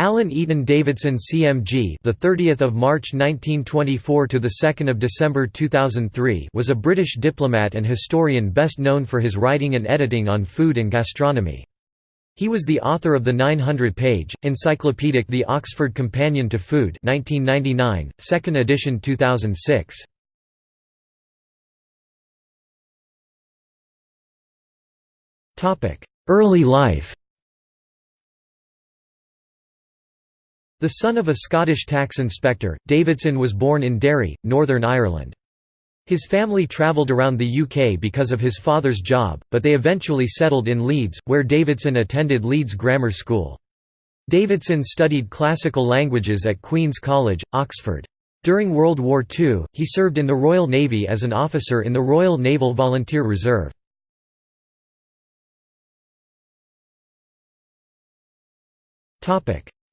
Alan Eaton Davidson CMG the 30th of March 1924 to the 2nd of December 2003 was a British diplomat and historian best known for his writing and editing on food and gastronomy. He was the author of the 900-page encyclopedic The Oxford Companion to Food 1999, second edition 2006. Topic: Early life. The son of a Scottish tax inspector, Davidson was born in Derry, Northern Ireland. His family travelled around the UK because of his father's job, but they eventually settled in Leeds, where Davidson attended Leeds Grammar School. Davidson studied classical languages at Queen's College, Oxford. During World War II, he served in the Royal Navy as an officer in the Royal Naval Volunteer Reserve.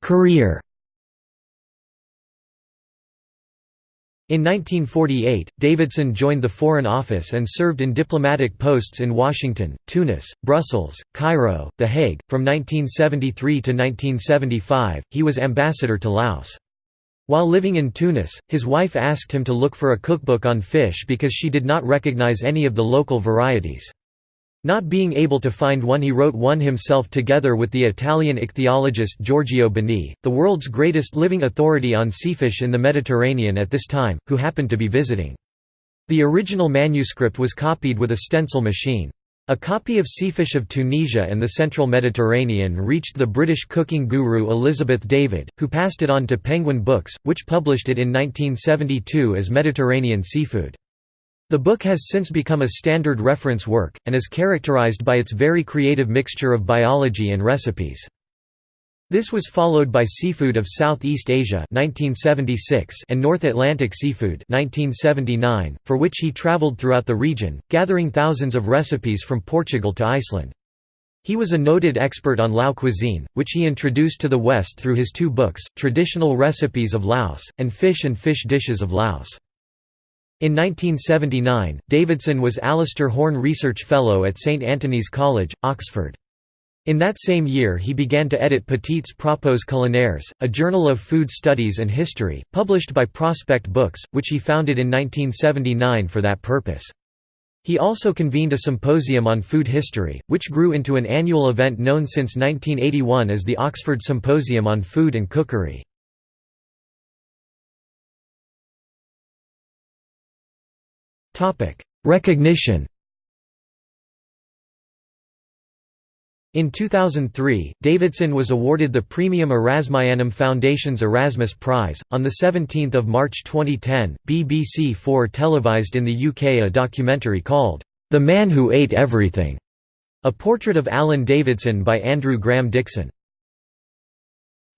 Career In 1948, Davidson joined the Foreign Office and served in diplomatic posts in Washington, Tunis, Brussels, Cairo, The Hague. From 1973 to 1975, he was ambassador to Laos. While living in Tunis, his wife asked him to look for a cookbook on fish because she did not recognize any of the local varieties. Not being able to find one he wrote one himself together with the Italian ichthyologist Giorgio Bini, the world's greatest living authority on seafish in the Mediterranean at this time, who happened to be visiting. The original manuscript was copied with a stencil machine. A copy of Seafish of Tunisia and the Central Mediterranean reached the British cooking guru Elizabeth David, who passed it on to Penguin Books, which published it in 1972 as Mediterranean Seafood. The book has since become a standard reference work, and is characterized by its very creative mixture of biology and recipes. This was followed by Seafood of Southeast Asia 1976 and North Atlantic Seafood 1979, for which he traveled throughout the region, gathering thousands of recipes from Portugal to Iceland. He was a noted expert on Lao cuisine, which he introduced to the West through his two books, Traditional Recipes of Laos, and Fish and Fish Dishes of Laos. In 1979, Davidson was Alistair Horne Research Fellow at St Antony's College, Oxford. In that same year he began to edit Petits Propos culinaires, a journal of food studies and history, published by Prospect Books, which he founded in 1979 for that purpose. He also convened a symposium on food history, which grew into an annual event known since 1981 as the Oxford Symposium on Food and Cookery. Recognition In 2003, Davidson was awarded the Praemium Erasmianum Foundation's Erasmus Prize. On 17 March 2010, BBC4 televised in the UK a documentary called, The Man Who Ate Everything, a portrait of Alan Davidson by Andrew Graham Dixon.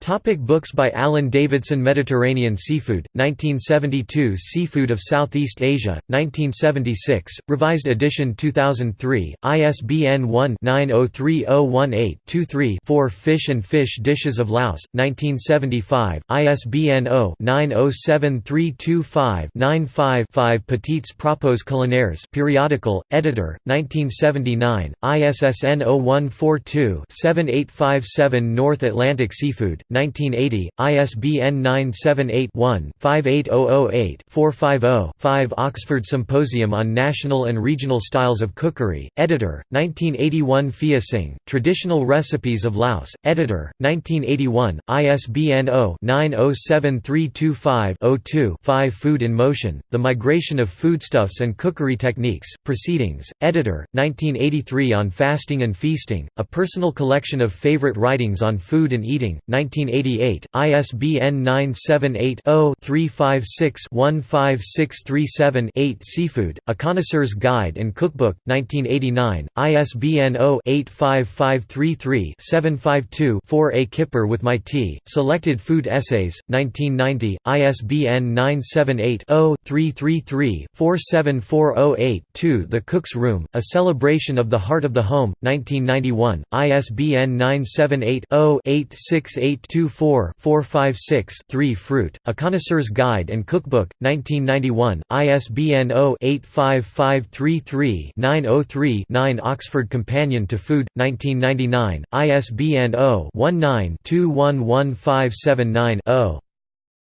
Topic books by Alan Davidson Mediterranean Seafood, 1972 Seafood of Southeast Asia, 1976, revised edition 2003, ISBN 1-903018-23-4 Fish and Fish Dishes of Laos, 1975, ISBN 0-907325-95-5 Petits Propos Culinaires periodical, editor, 1979, ISSN 0142-7857 North Atlantic Seafood, 1980, ISBN 978-1-58008-450-5 Oxford Symposium on National and Regional Styles of Cookery, editor, 1981 Phia Sing, Traditional Recipes of Laos, editor, 1981, ISBN 0-907325-02-5 Food in Motion, The Migration of Foodstuffs and Cookery Techniques, Proceedings, editor, 1983 On Fasting and Feasting, A Personal Collection of Favorite Writings on Food and Eating, 19 1988, ISBN 978-0-356-15637-8 Seafood, A Connoisseur's Guide and Cookbook, 1989, ISBN 0-85533-752-4 A Kipper with My Tea, Selected Food Essays, 1990, ISBN 978-0-333-47408-2 The Cook's Room, A Celebration of the Heart of the Home, 1991, ISBN 978 0 868 824-456-3 Fruit, A Connoisseur's Guide and Cookbook, 1991, ISBN 0-85533-903-9 Oxford Companion to Food, 1999, ISBN 0-19-211579-0.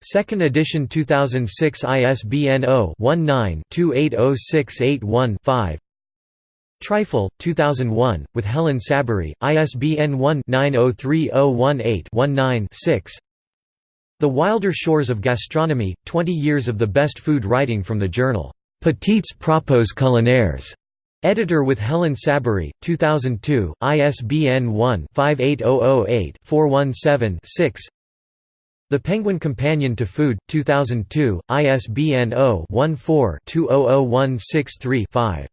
Second edition 2006 ISBN 0-19-280681-5 Trifle, 2001, with Helen Saberi, ISBN 1-903018-19-6 The Wilder Shores of Gastronomy, 20 Years of the Best Food Writing from the journal, Petits Propos Culinaires. Editor with Helen Saberi, 2002, ISBN 1-58008-417-6 The Penguin Companion to Food, 2002, ISBN 0-14-200163-5